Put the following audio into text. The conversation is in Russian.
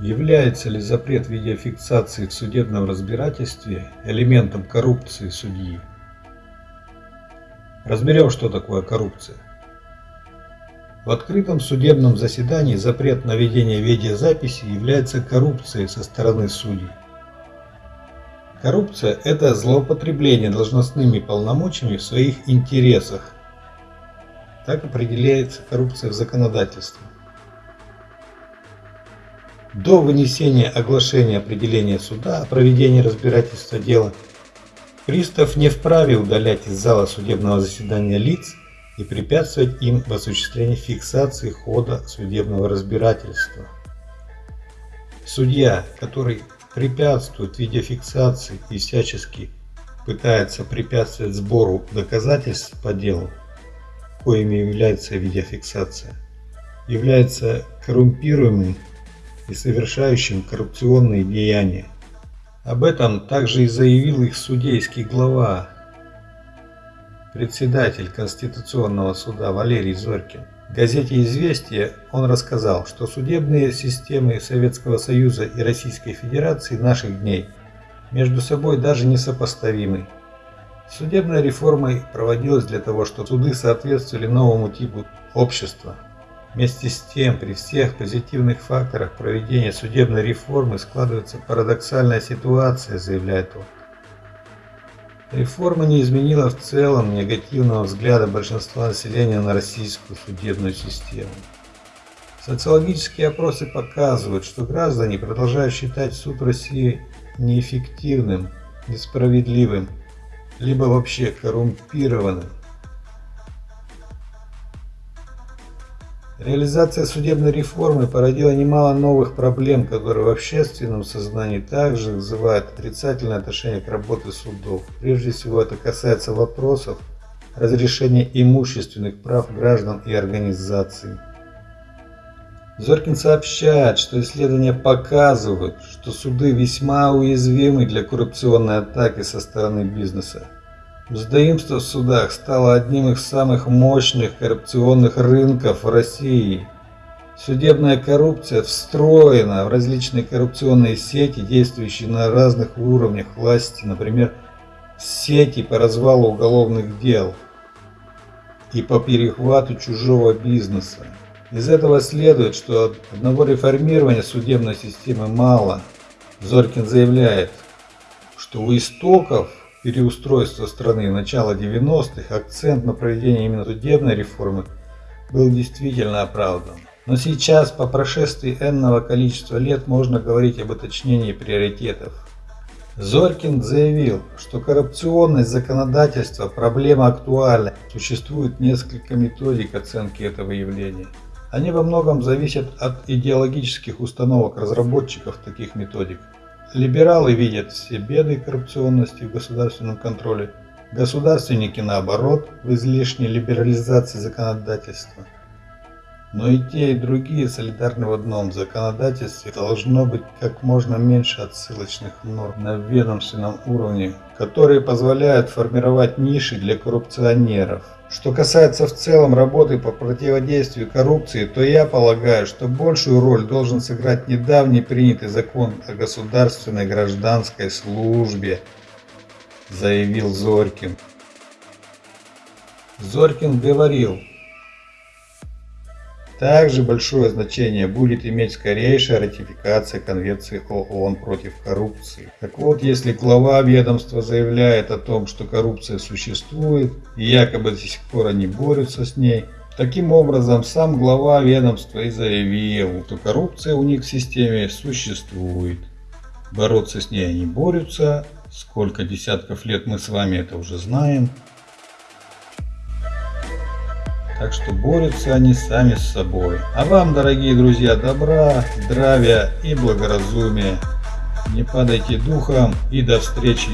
Является ли запрет видеофиксации в судебном разбирательстве элементом коррупции судьи? Разберем, что такое коррупция. В открытом судебном заседании запрет на ведение видеозаписи является коррупцией со стороны судей. Коррупция – это злоупотребление должностными полномочиями в своих интересах. Так определяется коррупция в законодательстве. До вынесения оглашения определения суда о проведении разбирательства дела пристав не вправе удалять из зала судебного заседания лиц и препятствовать им в осуществлении фиксации хода судебного разбирательства. Судья, который препятствует видеофиксации и всячески пытается препятствовать сбору доказательств по делу, коими является видеофиксация, является коррумпируемым и совершающим коррупционные деяния. Об этом также и заявил их судейский глава, председатель Конституционного суда Валерий Зорькин. Газете «Известия» он рассказал, что судебные системы Советского Союза и Российской Федерации наших дней между собой даже не сопоставимы. Судебная реформа проводилась для того, чтобы суды соответствовали новому типу общества – Вместе с тем, при всех позитивных факторах проведения судебной реформы складывается парадоксальная ситуация, заявляет он. Реформа не изменила в целом негативного взгляда большинства населения на российскую судебную систему. Социологические опросы показывают, что граждане продолжают считать суд России неэффективным, несправедливым, либо вообще коррумпированным. Реализация судебной реформы породила немало новых проблем, которые в общественном сознании также вызывают отрицательное отношение к работе судов. Прежде всего это касается вопросов разрешения имущественных прав граждан и организаций. Зоркин сообщает, что исследования показывают, что суды весьма уязвимы для коррупционной атаки со стороны бизнеса. Мздоимство в судах стало одним из самых мощных коррупционных рынков в России. Судебная коррупция встроена в различные коррупционные сети, действующие на разных уровнях власти, например, сети по развалу уголовных дел и по перехвату чужого бизнеса. Из этого следует, что одного реформирования судебной системы мало. Зоркин заявляет, что у истоков переустройства страны начала 90-х акцент на проведение именно судебной реформы был действительно оправдан. Но сейчас, по прошествии энного количества лет, можно говорить об уточнении приоритетов. Зоркин заявил, что коррупционность законодательства – проблема актуальна. Существует несколько методик оценки этого явления. Они во многом зависят от идеологических установок разработчиков таких методик. Либералы видят все беды коррупционности в государственном контроле, государственники наоборот в излишней либерализации законодательства. Но и те, и другие солидарны в одном законодательстве должно быть как можно меньше отсылочных норм на ведомственном уровне, которые позволяют формировать ниши для коррупционеров. Что касается в целом работы по противодействию коррупции, то я полагаю, что большую роль должен сыграть недавний принятый закон о государственной гражданской службе, заявил Зорькин. Зорькин говорил, также большое значение будет иметь скорейшая ратификация Конвенции ООН против коррупции. Так вот, если глава ведомства заявляет о том, что коррупция существует и якобы до сих пор они борются с ней, Таким образом, сам глава ведомства и заявил, что коррупция у них в системе существует. Бороться с ней они борются, сколько десятков лет мы с вами это уже знаем. Так что борются они сами с собой. А вам, дорогие друзья, добра, здравия и благоразумия. Не падайте духом и до встречи